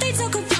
they talk about